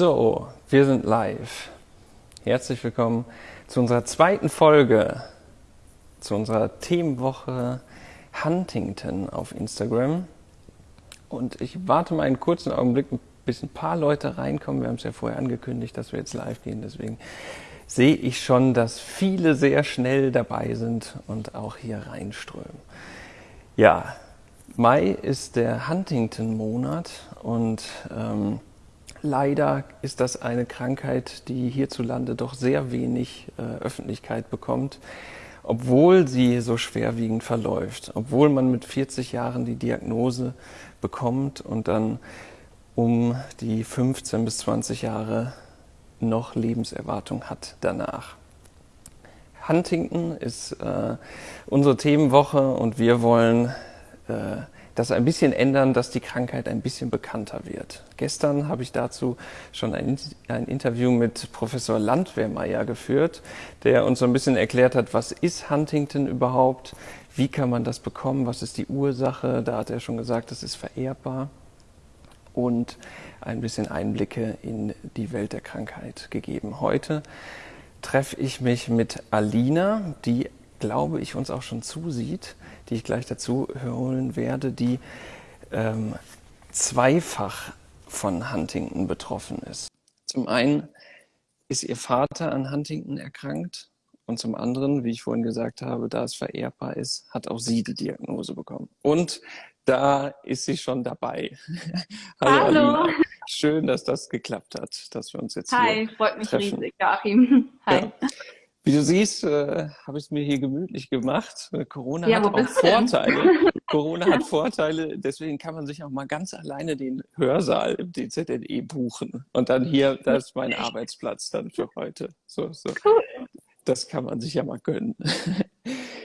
So, wir sind live. Herzlich willkommen zu unserer zweiten Folge, zu unserer Themenwoche Huntington auf Instagram. Und ich warte mal einen kurzen Augenblick, bis ein paar Leute reinkommen. Wir haben es ja vorher angekündigt, dass wir jetzt live gehen. Deswegen sehe ich schon, dass viele sehr schnell dabei sind und auch hier reinströmen. Ja, Mai ist der Huntington-Monat und ähm, leider ist das eine Krankheit, die hierzulande doch sehr wenig äh, Öffentlichkeit bekommt, obwohl sie so schwerwiegend verläuft, obwohl man mit 40 Jahren die Diagnose bekommt und dann um die 15 bis 20 Jahre noch Lebenserwartung hat danach. Huntington ist äh, unsere Themenwoche und wir wollen äh, das ein bisschen ändern, dass die Krankheit ein bisschen bekannter wird. Gestern habe ich dazu schon ein, ein Interview mit Professor Landwehrmeier geführt, der uns so ein bisschen erklärt hat, was ist Huntington überhaupt, wie kann man das bekommen, was ist die Ursache. Da hat er schon gesagt, das ist vererbbar und ein bisschen Einblicke in die Welt der Krankheit gegeben. Heute treffe ich mich mit Alina, die glaube ich, uns auch schon zusieht, die ich gleich dazu holen werde, die ähm, zweifach von Huntington betroffen ist. Zum einen ist ihr Vater an Huntington erkrankt und zum anderen, wie ich vorhin gesagt habe, da es vererbbar ist, hat auch sie die Diagnose bekommen. Und da ist sie schon dabei. Hallo. Hallo. Schön, dass das geklappt hat, dass wir uns jetzt Hi, hier freut mich treffen. riesig, Joachim. Hi. Ja. Wie du siehst, äh, habe ich es mir hier gemütlich gemacht. Corona Ja, hat auch du? Vorteile. Corona hat Vorteile, deswegen kann man sich auch mal ganz alleine den Hörsaal im DZNE buchen. Und dann hier, das ist mein Arbeitsplatz dann für heute. So, so. Cool. Das kann man sich ja mal gönnen.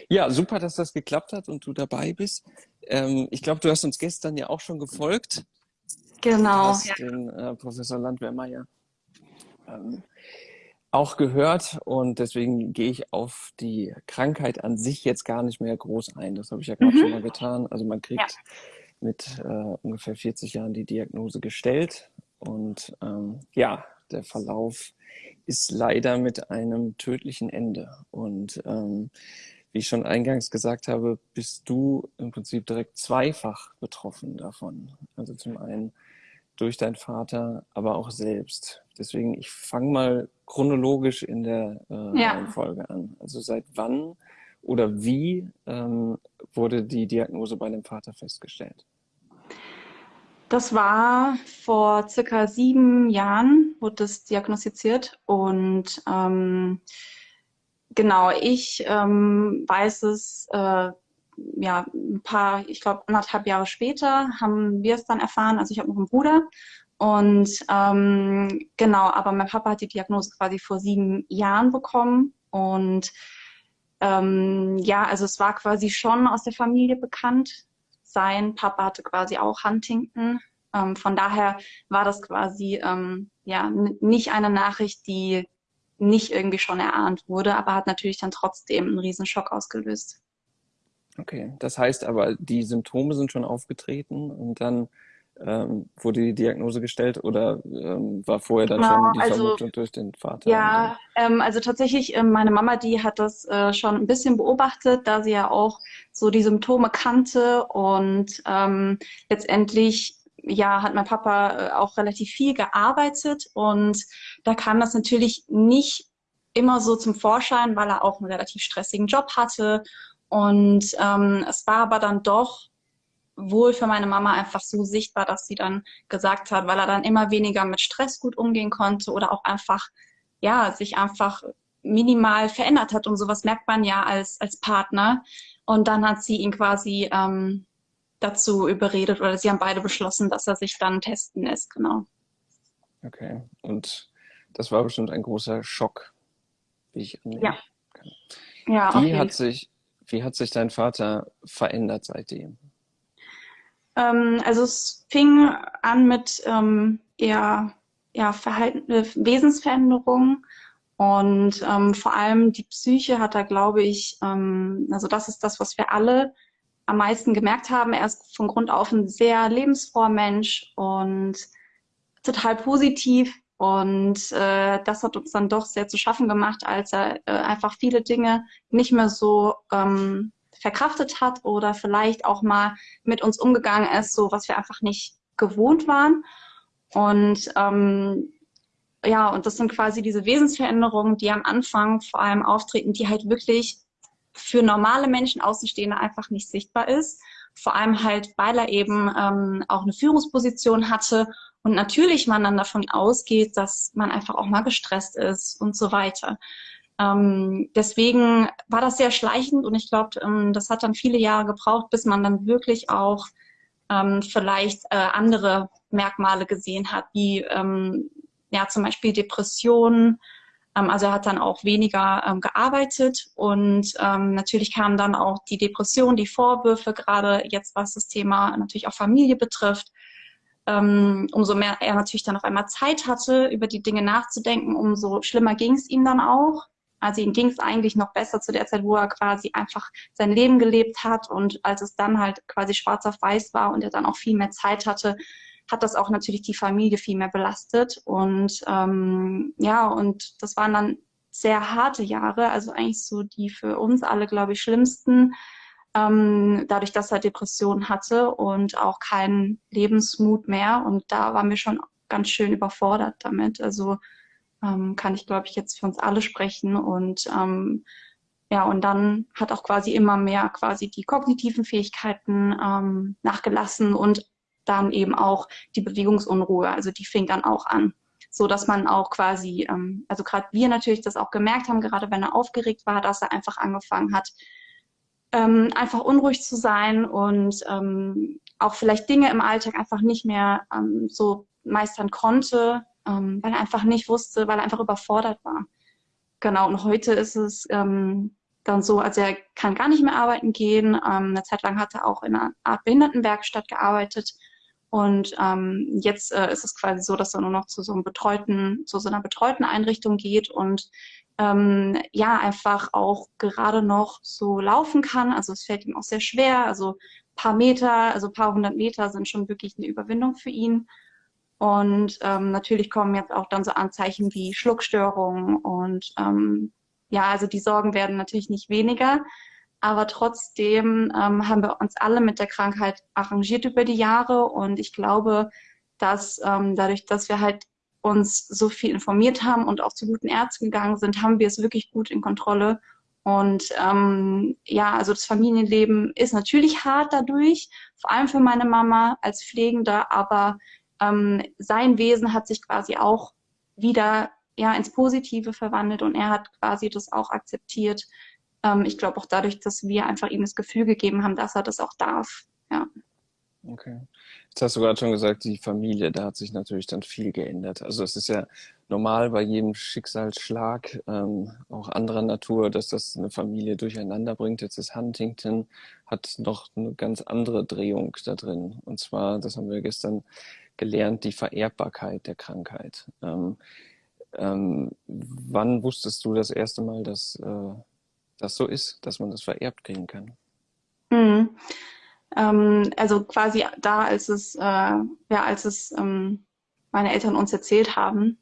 Ja, super, dass das geklappt hat und du dabei bist. Ähm, ich glaube, du hast uns gestern ja auch schon gefolgt. Genau. hast Ja. den äh, Professor Landwehrmeier ähm, auch gehört und deswegen gehe ich auf die Krankheit an sich jetzt gar nicht mehr groß ein. Das habe ich ja gerade Mhm. schon mal getan. Also man kriegt mit äh, ungefähr 40 Jahren die Diagnose gestellt und ähm, ja, der Verlauf ist leider mit einem tödlichen Ende. Und ähm, wie ich schon eingangs gesagt habe, bist du im Prinzip direkt zweifach betroffen davon. Also zum einen durch deinen Vater, aber auch selbst. Deswegen, ich fange mal chronologisch in der äh, Ja. Reihenfolge an. Also seit wann oder wie ähm, wurde die Diagnose bei dem Vater festgestellt? Das war vor circa sieben Jahren, wurde das diagnostiziert. Und ähm, genau, ich ähm, weiß es, äh, ja, ein paar, ich glaube, anderthalb Jahre später haben wir es dann erfahren. Also ich habe noch einen Bruder. Und ähm, genau, aber mein Papa hat die Diagnose quasi vor sieben Jahren bekommen. Und ähm, ja, also es war quasi schon aus der Familie bekannt. Sein Papa hatte quasi auch Huntington. Ähm, von daher war das quasi ähm, ja nicht eine Nachricht, die nicht irgendwie schon erahnt wurde, aber hat natürlich dann trotzdem einen riesen Schock ausgelöst. Okay, das heißt aber, die Symptome sind schon aufgetreten und dann ähm, wurde die Diagnose gestellt oder ähm, war vorher dann Genau, schon die also- Vermutung durch den Vater? Ja, ähm, also tatsächlich, ähm, meine Mama, die hat das äh, schon ein bisschen beobachtet, da sie ja auch so die Symptome kannte und ähm, letztendlich ja hat mein Papa äh, auch relativ viel gearbeitet und da kam das natürlich nicht immer so zum Vorschein, weil er auch einen relativ stressigen Job hatte und ähm, es war aber dann doch wohl für meine Mama einfach so sichtbar, dass sie dann gesagt hat, weil er dann immer weniger mit Stress gut umgehen konnte oder auch einfach ja, sich einfach minimal verändert hat und sowas merkt man ja als, als Partner. Und dann hat sie ihn quasi ähm, dazu überredet oder sie haben beide beschlossen, dass er sich dann testen lässt, genau. Okay, und das war bestimmt ein großer Schock, wie ich annehme. Ja. Ja, auf Wie hat sich, wie hat sich dein Vater verändert seitdem? Ähm, also es fing an mit ähm, eher ja, Verhalten, äh, Wesensveränderungen und ähm, vor allem die Psyche hat er, glaube ich, ähm, also das ist das, was wir alle am meisten gemerkt haben. Er ist von Grund auf ein sehr lebensfroher Mensch und total positiv, Und äh, das hat uns dann doch sehr zu schaffen gemacht, als er äh, einfach viele Dinge nicht mehr so ähm, verkraftet hat oder vielleicht auch mal mit uns umgegangen ist, so was wir einfach nicht gewohnt waren. Und ähm, ja, und das sind quasi diese Wesensveränderungen, die am Anfang vor allem auftreten, die halt wirklich für normale Menschen Außenstehende einfach nicht sichtbar ist. Vor allem halt, weil er eben ähm, auch eine Führungsposition hatte und natürlich man dann davon ausgeht, dass man einfach auch mal gestresst ist und so weiter. Ähm, deswegen war das sehr schleichend und ich glaube, ähm, das hat dann viele Jahre gebraucht, bis man dann wirklich auch ähm, vielleicht äh, andere Merkmale gesehen hat, wie ähm, ja zum Beispiel Depressionen. Ähm, also er hat dann auch weniger ähm, gearbeitet und natürlich kamen dann auch die Depression, die Vorwürfe, gerade jetzt was das Thema natürlich auch Familie betrifft ähm, umso mehr er natürlich dann auf einmal Zeit hatte, über die Dinge nachzudenken, umso schlimmer ging es ihm dann auch. Also ihm ging es eigentlich noch besser zu der Zeit, wo er quasi einfach sein Leben gelebt hat und als es dann halt quasi schwarz auf weiß war und er dann auch viel mehr Zeit hatte, hat das auch natürlich die Familie viel mehr belastet. Und ähm, ja, und das waren dann sehr harte Jahre, also eigentlich so die für uns alle, glaube ich, schlimmsten ähm, dadurch, dass er Depressionen hatte und auch keinen Lebensmut mehr. Und da waren wir schon ganz schön überfordert damit. Also ähm, kann ich, glaube ich, jetzt für uns alle sprechen. Und ähm, ja, und dann hat auch quasi immer mehr quasi die kognitiven Fähigkeiten ähm, nachgelassen und dann eben auch die Bewegungsunruhe. Also die fing dann auch an so dass man auch quasi, ähm, also gerade wir natürlich das auch gemerkt haben, gerade wenn er aufgeregt war, dass er einfach angefangen hat, ähm, einfach unruhig zu sein und ähm, auch vielleicht Dinge im Alltag einfach nicht mehr ähm, so meistern konnte, ähm, weil er einfach nicht wusste, weil er einfach überfordert war. Genau, und heute ist es ähm, dann so, also er kann gar nicht mehr arbeiten gehen. Ähm, eine Zeit lang hat er auch in einer Art Behindertenwerkstatt gearbeitet. Und ähm, jetzt äh, ist es quasi so, dass er nur noch zu so einem betreuten, zu so einer betreuten Einrichtung geht und ähm, ja einfach auch gerade noch so laufen kann. Also es fällt ihm auch sehr schwer. Also paar Meter, also paar hundert Meter sind schon wirklich eine Überwindung für ihn. Und ähm, natürlich kommen jetzt auch dann so Anzeichen wie Schluckstörungen und ähm, ja, also die Sorgen werden natürlich nicht weniger. Aber trotzdem ähm, haben wir uns alle mit der Krankheit arrangiert über die Jahre und ich glaube, dass ähm, dadurch, dass wir halt uns so viel informiert haben und auch zu guten Ärzten gegangen sind, haben wir es wirklich gut in Kontrolle. Und ähm, ja, also das Familienleben ist natürlich hart dadurch, vor allem für meine Mama als Pflegender, aber ähm, sein Wesen hat sich quasi auch wieder ja ins Positive verwandelt und er hat quasi das auch akzeptiert. Ähm, ich glaube auch dadurch, dass wir einfach ihm das Gefühl gegeben haben, dass er das auch darf. Ja. Okay. Jetzt hast du gerade schon gesagt, die Familie, da hat sich natürlich dann viel geändert. Also es ist ja normal bei jedem Schicksalsschlag, ähm, auch anderer Natur, dass das eine Familie durcheinander bringt. Jetzt ist Huntington, hat noch eine ganz andere Drehung da drin. Und zwar, das haben wir gestern gelernt, die Vererbbarkeit der Krankheit. Ähm, ähm, wann wusstest du das erste Mal, dass äh, das so ist, dass man das vererbt kriegen kann? Mhm. Ähm, also quasi da, als es, äh, ja, als es ähm, meine Eltern uns erzählt haben,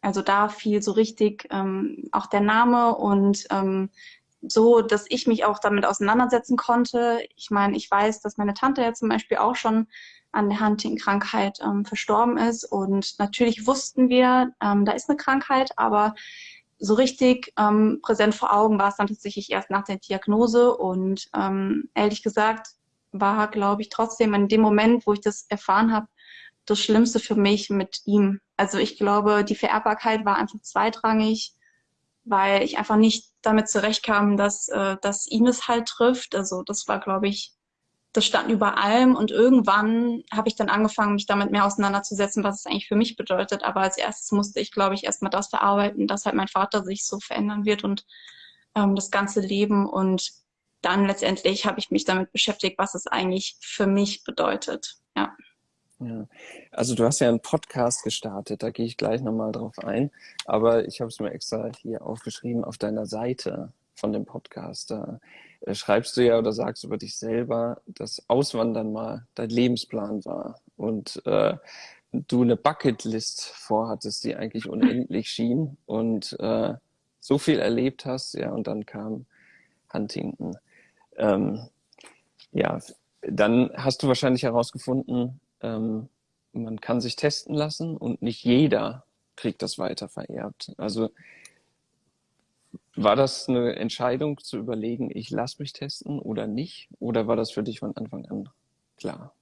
also da fiel so richtig ähm, auch der Name und ähm, so, dass ich mich auch damit auseinandersetzen konnte. Ich meine, ich weiß, dass meine Tante ja zum Beispiel auch schon an der Hunting-Krankheit ähm, verstorben ist. Und natürlich wussten wir, ähm, da ist eine Krankheit, aber so richtig ähm, präsent vor Augen war es dann tatsächlich erst nach der Diagnose. Und ähm, ehrlich gesagt, war, glaube ich, trotzdem in dem Moment, wo ich das erfahren habe, das Schlimmste für mich mit ihm. Also ich glaube, die Vererbbarkeit war einfach zweitrangig, weil ich einfach nicht damit zurechtkam, dass, äh, dass ihn es halt trifft. Also das war, glaube ich, das stand über allem und irgendwann habe ich dann angefangen, mich damit mehr auseinanderzusetzen, was es eigentlich für mich bedeutet. Aber als erstes musste ich, glaube ich, erstmal das verarbeiten, dass halt mein Vater sich so verändern wird und ähm, das ganze Leben und dann letztendlich habe ich mich damit beschäftigt, was es eigentlich für mich bedeutet. Ja. Ja, also du hast ja einen Podcast gestartet, da gehe ich gleich nochmal drauf ein, aber ich habe es mir extra hier aufgeschrieben auf deiner Seite von dem Podcast. Da äh, schreibst du ja oder sagst über dich selber, dass Auswandern mal dein Lebensplan war. Und äh, du eine Bucketlist vorhattest, die eigentlich unendlich schien und äh, so viel erlebt hast, ja, und dann kam Huntington. Ähm, ja, dann hast du wahrscheinlich herausgefunden, ähm, man kann sich testen lassen und nicht jeder kriegt das weiter vererbt. Also war das eine Entscheidung zu überlegen, ich lasse mich testen oder nicht? Oder war das für dich von Anfang an klar?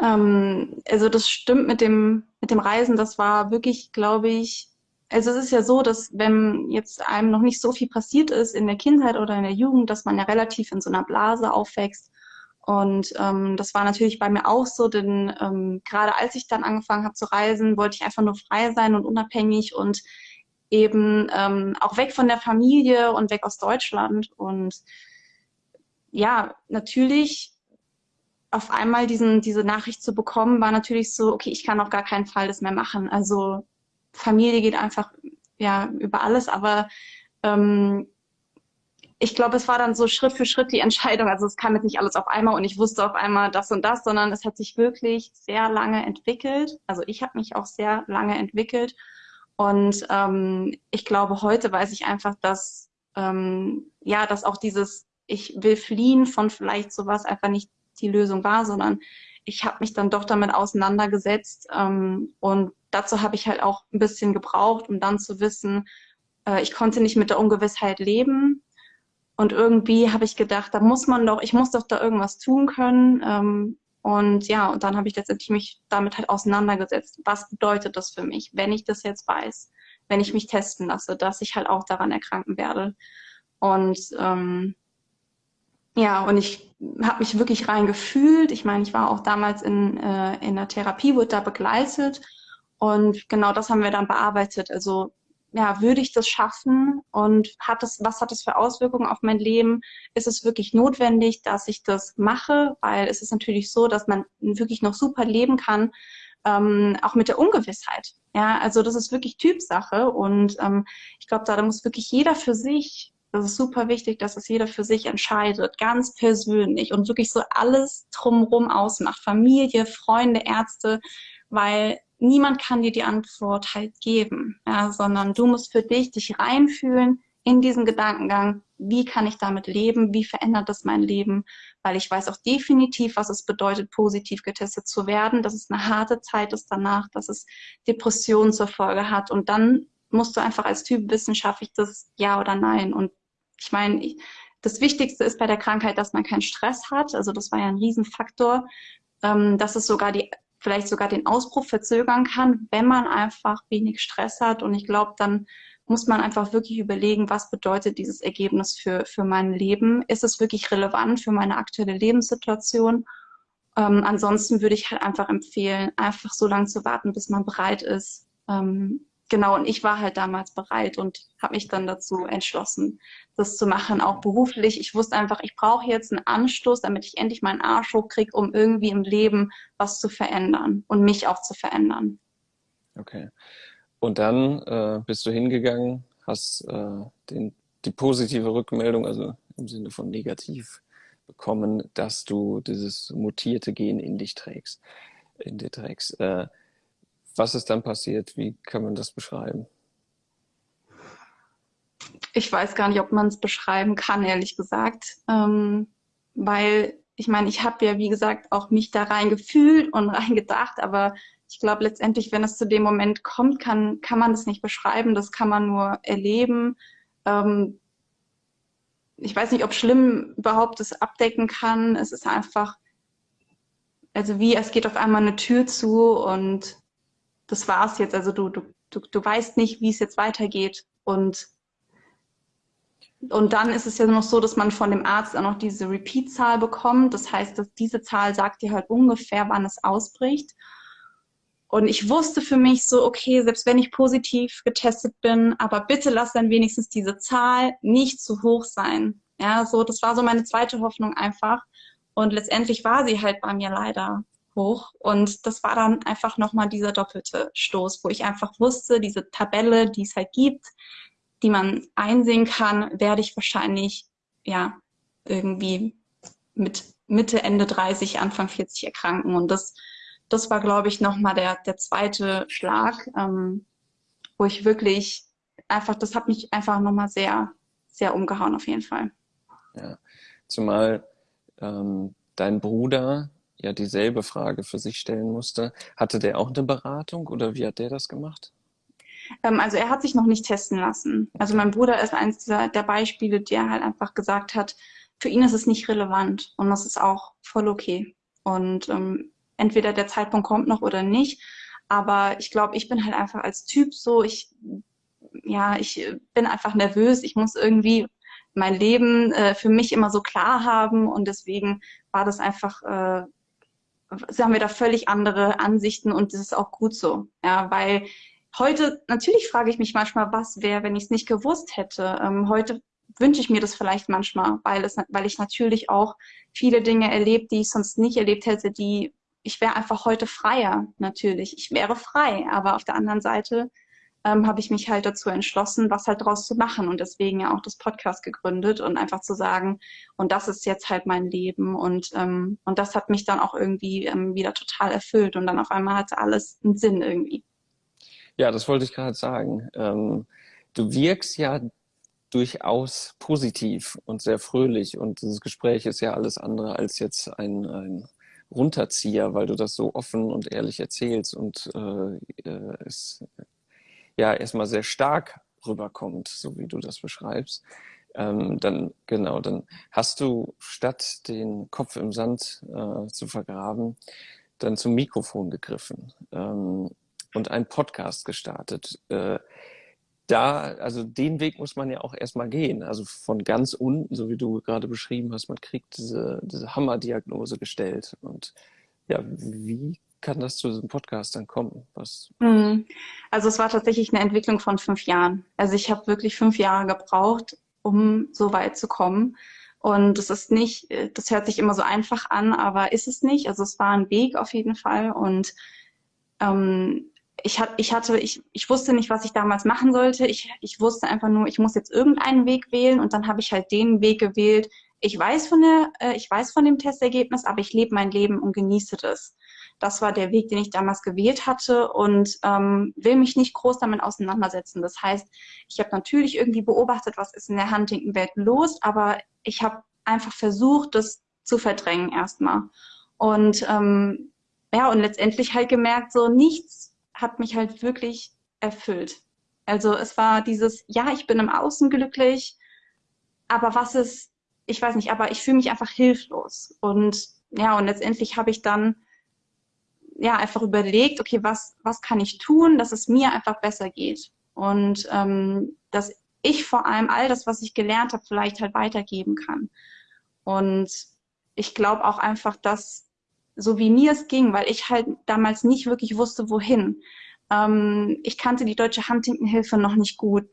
Ähm, also das stimmt mit dem, mit dem Reisen. Das war wirklich, glaube ich, also es ist ja so, dass wenn jetzt einem noch nicht so viel passiert ist in der Kindheit oder in der Jugend, dass man ja relativ in so einer Blase aufwächst. Und ähm, das war natürlich bei mir auch so, denn ähm, gerade als ich dann angefangen habe zu reisen, wollte ich einfach nur frei sein und unabhängig und eben ähm, auch weg von der Familie und weg aus Deutschland. Und ja, natürlich auf einmal diesen, diese Nachricht zu bekommen, war natürlich so, okay, ich kann auf gar keinen Fall das mehr machen. Also Familie geht einfach ja über alles, aber ähm, ich glaube, es war dann so Schritt für Schritt die Entscheidung. Also es kam jetzt nicht alles auf einmal und ich wusste auf einmal das und das, sondern es hat sich wirklich sehr lange entwickelt. Also ich habe mich auch sehr lange entwickelt. Und ähm, ich glaube, heute weiß ich einfach, dass ähm, ja, dass auch dieses ich will fliehen von vielleicht sowas einfach nicht die Lösung war, sondern ich habe mich dann doch damit auseinandergesetzt ähm, und dazu habe ich halt auch ein bisschen gebraucht, um dann zu wissen, äh, ich konnte nicht mit der Ungewissheit leben und irgendwie habe ich gedacht, da muss man doch, ich muss doch da irgendwas tun können ähm, und ja, und dann habe ich letztendlich mich damit halt auseinandergesetzt. Was bedeutet das für mich, wenn ich das jetzt weiß, wenn ich mich testen lasse, dass ich halt auch daran erkranken werde. Und ähm, ja, und ich habe mich wirklich rein gefühlt. Ich meine, ich war auch damals in, äh, in der Therapie, wurde da begleitet. Und genau das haben wir dann bearbeitet. Also, ja, würde ich das schaffen? Und hat das, was hat das für Auswirkungen auf mein Leben? Ist es wirklich notwendig, dass ich das mache? Weil es ist natürlich so, dass man wirklich noch super leben kann, ähm, auch mit der Ungewissheit. Ja, also das ist wirklich Typsache. Und ähm, ich glaube, da, da muss wirklich jeder für sich das ist super wichtig, dass es jeder für sich entscheidet, ganz persönlich und wirklich so alles drumherum ausmacht. Familie, Freunde, Ärzte, weil niemand kann dir die Antwort halt geben, ja, sondern du musst für dich dich reinfühlen in diesen Gedankengang, wie kann ich damit leben, wie verändert das mein Leben, weil ich weiß auch definitiv, was es bedeutet, positiv getestet zu werden, dass es eine harte Zeit ist danach, dass es Depressionen zur Folge hat. Und dann musst du einfach als Typ wissen, schaffe ich das ja oder nein. Und ich meine, das Wichtigste ist bei der Krankheit, dass man keinen Stress hat. Also das war ja ein Riesenfaktor, ähm, dass es sogar die, vielleicht sogar den Ausbruch verzögern kann, wenn man einfach wenig Stress hat. Und ich glaube, dann muss man einfach wirklich überlegen, was bedeutet dieses Ergebnis für, für mein Leben? Ist es wirklich relevant für meine aktuelle Lebenssituation? Ähm, ansonsten würde ich halt einfach empfehlen, einfach so lange zu warten, bis man bereit ist, ähm, genau, und ich war halt damals bereit und habe mich dann dazu entschlossen, das zu machen, auch beruflich. Ich wusste einfach, ich brauche jetzt einen Anstoß, damit ich endlich meinen Arsch hochkriege, um irgendwie im Leben was zu verändern und mich auch zu verändern. Okay. Und dann äh, bist du hingegangen, hast äh, den, die positive Rückmeldung, also im Sinne von negativ, bekommen, dass du dieses mutierte Gen in dich trägst, in dir trägst. Äh, was ist dann passiert? Wie kann man das beschreiben? Ich weiß gar nicht, ob man es beschreiben kann, ehrlich gesagt. Ähm, weil ich meine, ich habe ja, wie gesagt, auch mich da rein gefühlt und rein gedacht, aber ich glaube letztendlich, wenn es zu dem Moment kommt, kann, kann man das nicht beschreiben, das kann man nur erleben. Ähm, ich weiß nicht, ob schlimm überhaupt das abdecken kann. Es ist einfach, also wie, es geht auf einmal eine Tür zu und das war's jetzt. Also du, du, du, du weißt nicht, wie es jetzt weitergeht. Und, und dann ist es ja noch so, dass man von dem Arzt auch noch diese Repeat-Zahl bekommt. Das heißt, dass diese Zahl sagt dir halt ungefähr, wann es ausbricht. Und ich wusste für mich so, okay, selbst wenn ich positiv getestet bin, aber bitte lass dann wenigstens diese Zahl nicht zu hoch sein. Ja, so, das war so meine zweite Hoffnung einfach. Und letztendlich war sie halt bei mir leider hoch. Und das war dann einfach nochmal dieser doppelte Stoß, wo ich einfach wusste, diese Tabelle, die es halt gibt, die man einsehen kann, werde ich wahrscheinlich, ja, irgendwie mit Mitte, Ende 30, Anfang 40 erkranken. Und das, das war, glaube ich, nochmal der, der zweite Schlag, ähm, wo ich wirklich einfach, das hat mich einfach nochmal sehr, sehr umgehauen auf jeden Fall. Ja, zumal ähm, dein Bruder ja dieselbe Frage für sich stellen musste. Hatte der auch eine Beratung oder wie hat der das gemacht? Ähm, also er hat sich noch nicht testen lassen. Also mein Bruder ist eines dieser, der Beispiele, der halt einfach gesagt hat, für ihn ist es nicht relevant und das ist auch voll okay. Und ähm, entweder der Zeitpunkt kommt noch oder nicht. Aber ich glaube, ich bin halt einfach als Typ so, ich, ja, ich bin einfach nervös. Ich muss irgendwie mein Leben äh, für mich immer so klar haben und deswegen war das einfach, äh, haben wir da völlig andere Ansichten und das ist auch gut so. Ja, weil heute, natürlich frage ich mich manchmal, was wäre, wenn ich es nicht gewusst hätte. Ähm, heute wünsche ich mir das vielleicht manchmal, weil, es, weil ich natürlich auch viele Dinge erlebt, die ich sonst nicht erlebt hätte, die ich wäre einfach heute freier, natürlich. Ich wäre frei, aber auf der anderen Seite ähm, habe ich mich halt dazu entschlossen, was halt draus zu machen und deswegen ja auch das Podcast gegründet und einfach zu sagen, und das ist jetzt halt mein Leben und, ähm, und das hat mich dann auch irgendwie ähm, wieder total erfüllt und dann auf einmal hatte alles einen Sinn irgendwie. Ja, das wollte ich gerade sagen. Ähm, du wirkst ja durchaus positiv und sehr fröhlich und dieses Gespräch ist ja alles andere als jetzt ein, ein Runterzieher, weil du das so offen und ehrlich erzählst und äh, äh es ja erstmal sehr stark rüberkommt, so wie du das beschreibst. Ähm, dann genau, dann hast du statt den Kopf im Sand äh, zu vergraben, dann zum Mikrofon gegriffen ähm, und einen Podcast gestartet. Äh, da, also den Weg muss man ja auch erstmal gehen. Also von ganz unten, so wie du gerade beschrieben hast, man kriegt diese, diese Hammerdiagnose gestellt. Und ja, wie kann das zu diesem Podcast dann kommen? Was? Mhm. Also es war tatsächlich eine Entwicklung von fünf Jahren. Also ich habe wirklich fünf Jahre gebraucht, um so weit zu kommen. Und es ist nicht, das hört sich immer so einfach an, aber ist es nicht. Also es war ein Weg auf jeden Fall. Und ähm, ich, hat, ich hatte, ich, ich wusste nicht, was ich damals machen sollte. Ich, ich wusste einfach nur, ich muss jetzt irgendeinen Weg wählen und dann habe ich halt den Weg gewählt. Ich weiß von der, äh, ich weiß von dem Testergebnis, aber ich lebe mein Leben und genieße das. Das war der Weg, den ich damals gewählt hatte und ähm, will mich nicht groß damit auseinandersetzen. Das heißt, ich habe natürlich irgendwie beobachtet, was ist in der Huntington-Welt los, aber ich habe einfach versucht, das zu verdrängen erstmal. Und ähm, ja, und letztendlich halt gemerkt, so nichts hat mich halt wirklich erfüllt. Also es war dieses, ja, ich bin im Außen glücklich, aber was ist, ich weiß nicht, aber ich fühle mich einfach hilflos. Und ja, und letztendlich habe ich dann ja einfach überlegt, okay, was, was kann ich tun, dass es mir einfach besser geht. Und ähm, dass ich vor allem all das, was ich gelernt habe, vielleicht halt weitergeben kann. Und ich glaube auch einfach, dass so wie mir es ging, weil ich halt damals nicht wirklich wusste, wohin. Ähm, ich kannte die deutsche Huntington-Hilfe noch nicht gut.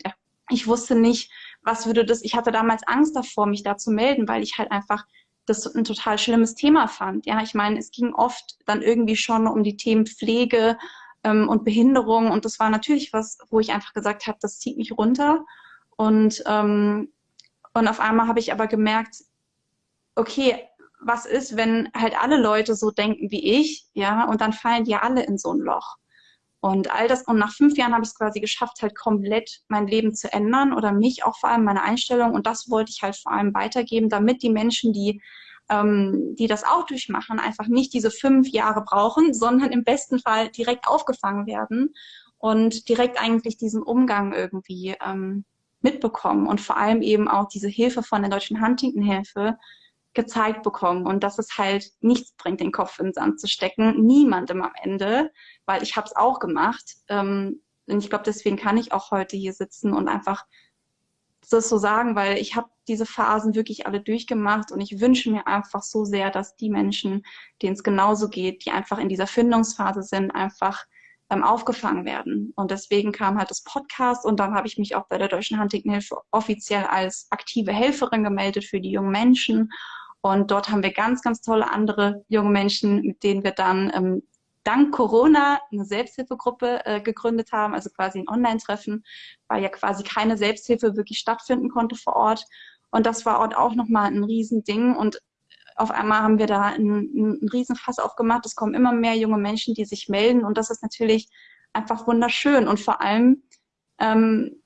Ich wusste nicht, was würde das, ich hatte damals Angst davor, mich da zu melden, weil ich halt einfach das ein total schlimmes Thema fand. Ja, ich meine, es ging oft dann irgendwie schon um die Themen Pflege ähm, und Behinderung und das war natürlich was, wo ich einfach gesagt habe, das zieht mich runter und ähm, und auf einmal habe ich aber gemerkt, okay, was ist, wenn halt alle Leute so denken wie ich, ja, und dann fallen die alle in so ein Loch. Und all das, und nach fünf Jahren habe ich es quasi geschafft, halt komplett mein Leben zu ändern oder mich auch vor allem meine Einstellung. Und das wollte ich halt vor allem weitergeben, damit die Menschen, die, ähm, die das auch durchmachen, einfach nicht diese fünf Jahre brauchen, sondern im besten Fall direkt aufgefangen werden und direkt eigentlich diesen Umgang irgendwie ähm, mitbekommen und vor allem eben auch diese Hilfe von der Deutschen Huntington-Hilfe gezeigt bekommen und dass es halt nichts bringt, den Kopf in den Sand zu stecken. Niemandem am Ende, weil ich habe es auch gemacht. Ähm, und ich glaube, deswegen kann ich auch heute hier sitzen und einfach das so sagen, weil ich habe diese Phasen wirklich alle durchgemacht und ich wünsche mir einfach so sehr, dass die Menschen, denen es genauso geht, die einfach in dieser Findungsphase sind, einfach ähm, aufgefangen werden. Und deswegen kam halt das Podcast und dann habe ich mich auch bei der Deutschen Huntington-Hilfe offiziell als aktive Helferin gemeldet für die jungen Menschen und dort haben wir ganz, ganz tolle andere junge Menschen, mit denen wir dann ähm, dank Corona eine Selbsthilfegruppe äh, gegründet haben, also quasi ein Online-Treffen, weil ja quasi keine Selbsthilfe wirklich stattfinden konnte vor Ort. Und das war auch nochmal ein Riesending. Und auf einmal haben wir da einen, einen Riesenfass aufgemacht. Es kommen immer mehr junge Menschen, die sich melden und das ist natürlich einfach wunderschön und vor allem ähm,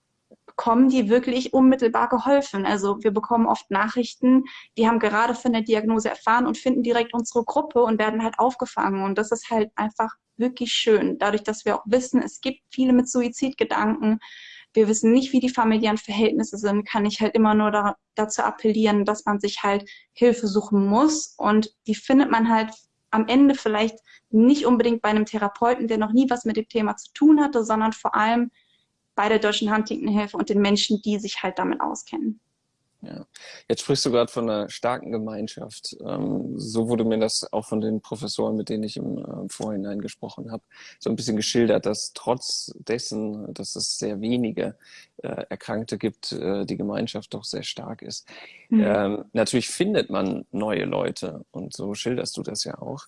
bekommen die wirklich unmittelbar geholfen. Also wir bekommen oft Nachrichten, die haben gerade von der Diagnose erfahren und finden direkt unsere Gruppe und werden halt aufgefangen. Und das ist halt einfach wirklich schön. Dadurch, dass wir auch wissen, es gibt viele mit Suizidgedanken, wir wissen nicht, wie die familiären Verhältnisse sind, kann ich halt immer nur da, dazu appellieren, dass man sich halt Hilfe suchen muss. Und die findet man halt am Ende vielleicht nicht unbedingt bei einem Therapeuten, der noch nie was mit dem Thema zu tun hatte, sondern vor allem bei der Deutschen Huntington-Hilfe und den Menschen, die sich halt damit auskennen. Ja. Jetzt sprichst du gerade von einer starken Gemeinschaft. Ähm, so wurde mir das auch von den Professoren, mit denen ich im äh, Vorhinein gesprochen habe, so ein bisschen geschildert, dass trotz dessen, dass es sehr wenige äh, Erkrankte gibt, äh, die Gemeinschaft doch sehr stark ist. Mhm. Ähm, natürlich findet man neue Leute und so schilderst du das ja auch.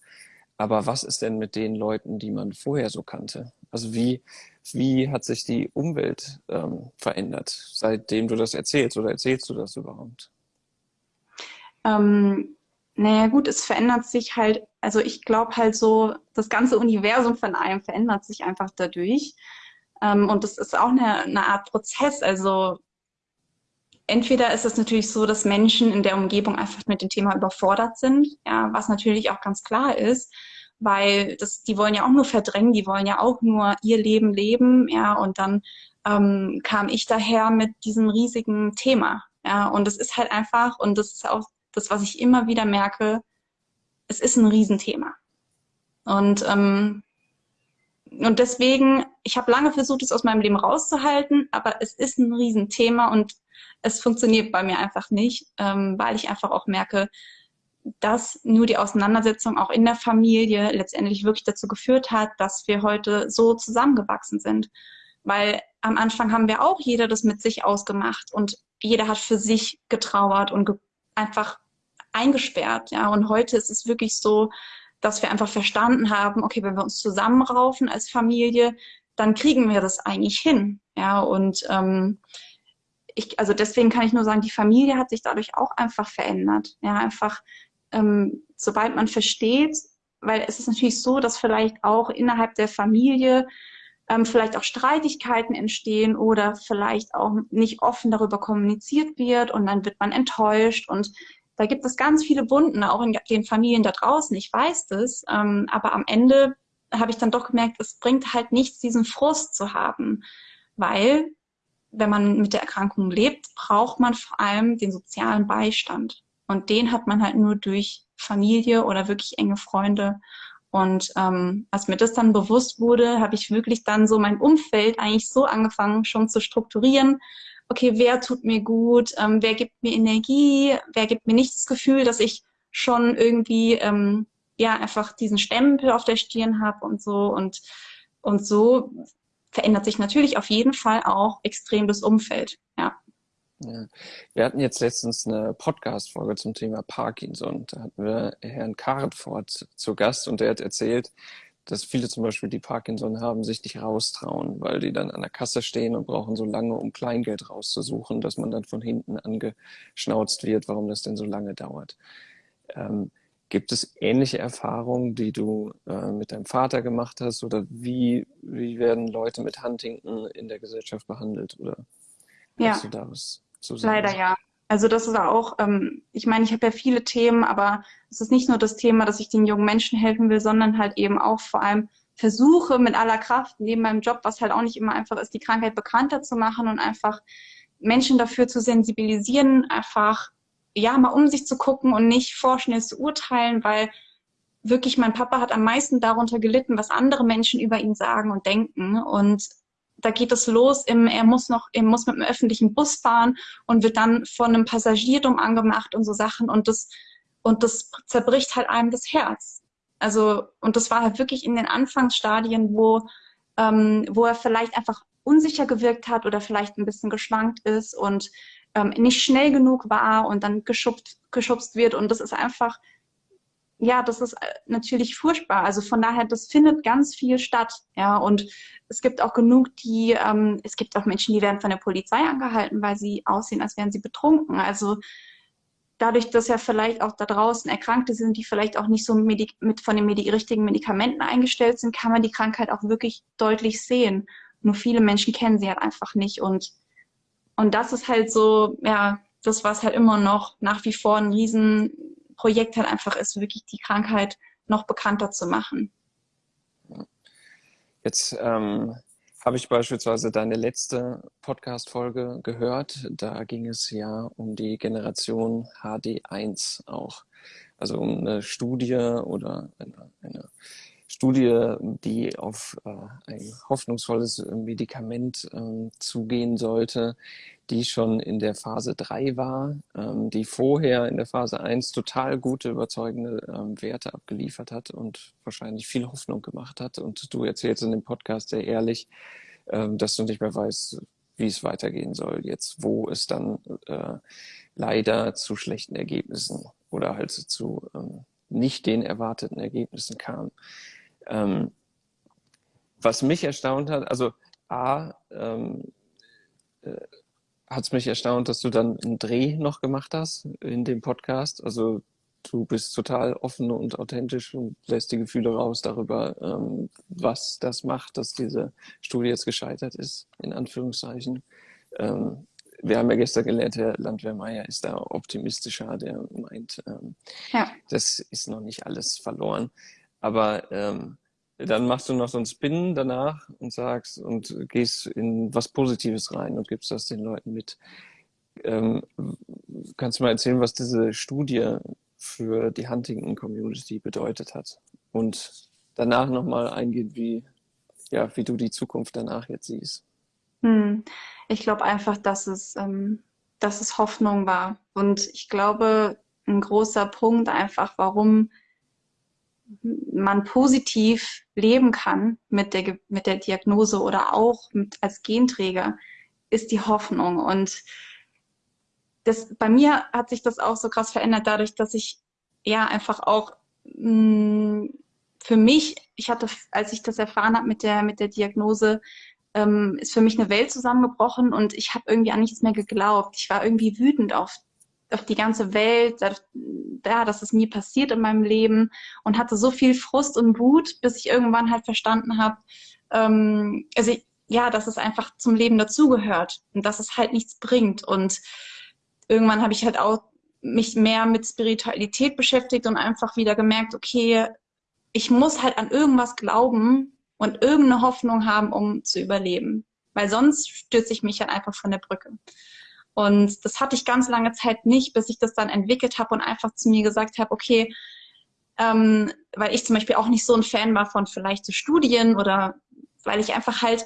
Aber was ist denn mit den Leuten, die man vorher so kannte? Also wie, wie hat sich die Umwelt ähm, verändert, seitdem du das erzählst oder erzählst du das überhaupt? Ähm, naja gut, es verändert sich halt, also ich glaube halt so, das ganze Universum von einem verändert sich einfach dadurch. Ähm, und das ist auch eine, eine Art Prozess. Also entweder ist es natürlich so, dass Menschen in der Umgebung einfach mit dem Thema überfordert sind, ja, was natürlich auch ganz klar ist, weil das, die wollen ja auch nur verdrängen, die wollen ja auch nur ihr Leben leben, ja, und dann ähm, kam ich daher mit diesem riesigen Thema, ja, und es ist halt einfach, und das ist auch das, was ich immer wieder merke, es ist ein Riesenthema. Und ähm, und deswegen, ich habe lange versucht, es aus meinem Leben rauszuhalten, aber es ist ein Riesenthema und es funktioniert bei mir einfach nicht, ähm, weil ich einfach auch merke, dass nur die Auseinandersetzung auch in der Familie letztendlich wirklich dazu geführt hat, dass wir heute so zusammengewachsen sind. Weil am Anfang haben wir auch jeder das mit sich ausgemacht und jeder hat für sich getrauert und ge einfach eingesperrt. Ja, und heute ist es wirklich so, dass wir einfach verstanden haben, okay, wenn wir uns zusammenraufen als Familie, dann kriegen wir das eigentlich hin. Ja, und ähm, ich, also deswegen kann ich nur sagen, die Familie hat sich dadurch auch einfach verändert. Ja, einfach ähm, sobald man versteht, weil es ist natürlich so, dass vielleicht auch innerhalb der Familie ähm, vielleicht auch Streitigkeiten entstehen oder vielleicht auch nicht offen darüber kommuniziert wird und dann wird man enttäuscht und da gibt es ganz viele Wunden, auch in den Familien da draußen. Ich weiß das, ähm, aber am Ende habe ich dann doch gemerkt, es bringt halt nichts, diesen Frust zu haben, weil wenn man mit der Erkrankung lebt, braucht man vor allem den sozialen Beistand. Und den hat man halt nur durch Familie oder wirklich enge Freunde. Und ähm, als mir das dann bewusst wurde, habe ich wirklich dann so mein Umfeld eigentlich so angefangen schon zu strukturieren. Okay, wer tut mir gut? Ähm, wer gibt mir Energie? Wer gibt mir nicht das Gefühl, dass ich schon irgendwie ähm, ja einfach diesen Stempel auf der Stirn habe und so und und so verändert sich natürlich auf jeden Fall auch extrem das Umfeld. Ja. Ja. Wir hatten jetzt letztens eine Podcast-Folge zum Thema Parkinson. Da hatten wir Herrn Kartfort zu Gast und der hat erzählt, dass viele zum Beispiel, die Parkinson haben, sich nicht raustrauen, weil die dann an der Kasse stehen und brauchen so lange, um Kleingeld rauszusuchen, dass man dann von hinten angeschnauzt wird, warum das denn so lange dauert. Ähm, gibt es ähnliche Erfahrungen, die du äh, mit deinem Vater gemacht hast oder wie, wie werden Leute mit Huntington in der Gesellschaft behandelt oder ja. du da was zu sagen. Leider ja. Also das ist auch, ähm, ich meine, ich habe ja viele Themen, aber es ist nicht nur das Thema, dass ich den jungen Menschen helfen will, sondern halt eben auch vor allem versuche mit aller Kraft neben meinem Job, was halt auch nicht immer einfach ist, die Krankheit bekannter zu machen und einfach Menschen dafür zu sensibilisieren, einfach ja mal um sich zu gucken und nicht vorschnell zu urteilen, weil wirklich mein Papa hat am meisten darunter gelitten, was andere Menschen über ihn sagen und denken und da geht es los, im, er muss noch, er muss mit dem öffentlichen Bus fahren und wird dann von einem Passagier dumm angemacht und so Sachen und das, und das zerbricht halt einem das Herz. Also, und das war halt wirklich in den Anfangsstadien, wo, ähm, wo er vielleicht einfach unsicher gewirkt hat oder vielleicht ein bisschen geschwankt ist und ähm, nicht schnell genug war und dann geschubst, geschubst wird. Und das ist einfach, ja, das ist äh, natürlich furchtbar. Also von daher, das findet ganz viel statt. Ja, und es gibt auch genug, die, ähm, es gibt auch Menschen, die werden von der Polizei angehalten, weil sie aussehen, als wären sie betrunken. Also dadurch, dass ja vielleicht auch da draußen Erkrankte sind, die vielleicht auch nicht so mit, mit von den Medi richtigen Medikamenten eingestellt sind, kann man die Krankheit auch wirklich deutlich sehen. Nur viele Menschen kennen sie halt einfach nicht. Und, und das ist halt so, ja, das, was halt immer noch nach wie vor ein Riesenprojekt halt einfach ist, wirklich die Krankheit noch bekannter zu machen. Jetzt ähm, habe ich beispielsweise deine letzte Podcast-Folge gehört. Da ging es ja um die Generation HD1 auch. Also um eine Studie oder eine, eine Studie, die auf äh, ein hoffnungsvolles Medikament ähm, zugehen sollte, die schon in der Phase 3 war, ähm, die vorher in der Phase 1 total gute, überzeugende ähm, Werte abgeliefert hat und wahrscheinlich viel Hoffnung gemacht hat. Und du erzählst in dem Podcast sehr ehrlich, ähm, dass du nicht mehr weißt, wie es weitergehen soll jetzt, wo es dann äh, leider zu schlechten Ergebnissen oder halt zu ähm, nicht den erwarteten Ergebnissen kam. Ähm, was mich erstaunt hat, also A, ähm, äh, hat es mich erstaunt, dass du dann einen Dreh noch gemacht hast in dem Podcast. Also du bist total offen und authentisch und lässt die Gefühle raus darüber, ähm, was das macht, dass diese Studie jetzt gescheitert ist, in Anführungszeichen. Ähm, wir haben ja gestern gelernt, Herr Landwehr-Meyer ist da optimistischer, der meint, ähm, ja. das ist noch nicht alles verloren. Aber ähm, dann machst du noch so einen Spin danach und sagst und gehst in was Positives rein und gibst das den Leuten mit. Ähm, kannst du mal erzählen, was diese Studie für die Huntington Community bedeutet hat? Und danach nochmal eingehen, wie, ja, wie du die Zukunft danach jetzt siehst. Hm. Ich glaube einfach, dass es, ähm, dass es Hoffnung war. Und ich glaube, ein großer Punkt einfach, warum man positiv leben kann mit der, mit der Diagnose oder auch mit, als Genträger, ist die Hoffnung. Und das, bei mir hat sich das auch so krass verändert, dadurch, dass ich ja einfach auch mh, mm, für mich, ich hatte, als ich das erfahren habe mit der, mit der Diagnose, ähm, ist für mich eine Welt zusammengebrochen und ich habe irgendwie an nichts mehr geglaubt. Ich war irgendwie wütend auf auf die ganze Welt, ja, dass es nie passiert in meinem Leben und hatte so viel Frust und Wut, bis ich irgendwann halt verstanden habe, ähm, also ja, dass es einfach zum Leben dazugehört und dass es halt nichts bringt. Und irgendwann habe ich halt auch mich mehr mit Spiritualität beschäftigt und einfach wieder gemerkt, okay, ich muss halt an irgendwas glauben und irgendeine Hoffnung haben, um zu überleben. Weil sonst stürze ich mich halt einfach von der Brücke. Und das hatte ich ganz lange Zeit nicht, bis ich das dann entwickelt habe und einfach zu mir gesagt habe, okay, ähm, weil ich zum Beispiel auch nicht so ein Fan war von vielleicht so Studien oder weil ich einfach halt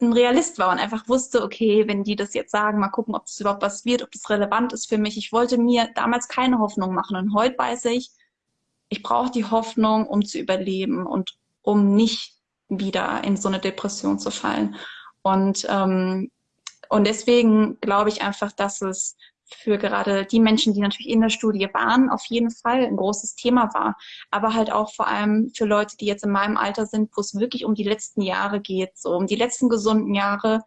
ein Realist war und einfach wusste, okay, wenn die das jetzt sagen, mal gucken, ob das überhaupt was wird, ob das relevant ist für mich. Ich wollte mir damals keine Hoffnung machen und heute weiß ich, ich brauche die Hoffnung, um zu überleben und um nicht wieder in so eine Depression zu fallen. Und ähm, und deswegen glaube ich einfach, dass es für gerade die Menschen, die natürlich in der Studie waren, auf jeden Fall ein großes Thema war. Aber halt auch vor allem für Leute, die jetzt in meinem Alter sind, wo es wirklich um die letzten Jahre geht, so um die letzten gesunden Jahre.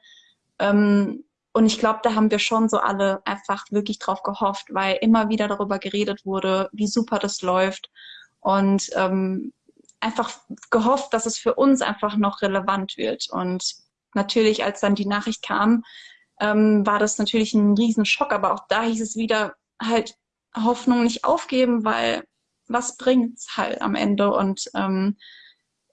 Ähm, und ich glaube, da haben wir schon so alle einfach wirklich drauf gehofft, weil immer wieder darüber geredet wurde, wie super das läuft. Und ähm, einfach gehofft, dass es für uns einfach noch relevant wird. Und natürlich, als dann die Nachricht kam, ähm, war das natürlich ein Riesenschock. Aber auch da hieß es wieder halt Hoffnung nicht aufgeben, weil was bringt's halt am Ende? Und ähm,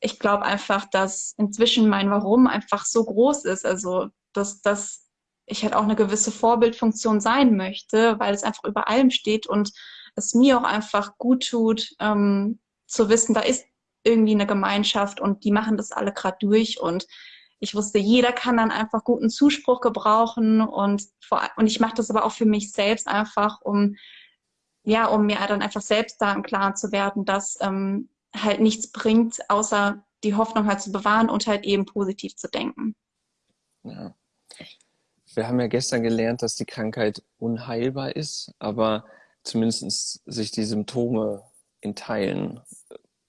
ich glaube einfach, dass inzwischen mein Warum einfach so groß ist. Also, dass, dass ich halt auch eine gewisse Vorbildfunktion sein möchte, weil es einfach über allem steht und es mir auch einfach gut tut, ähm, zu wissen, da ist irgendwie eine Gemeinschaft und die machen das alle gerade durch und ich wusste, jeder kann dann einfach guten Zuspruch gebrauchen und, vor, und ich mache das aber auch für mich selbst einfach, um ja, um mir dann einfach selbst da im Klaren zu werden, dass ähm, halt nichts bringt, außer die Hoffnung halt zu bewahren und halt eben positiv zu denken. Ja. Wir haben ja gestern gelernt, dass die Krankheit unheilbar ist, aber zumindest sich die Symptome in Teilen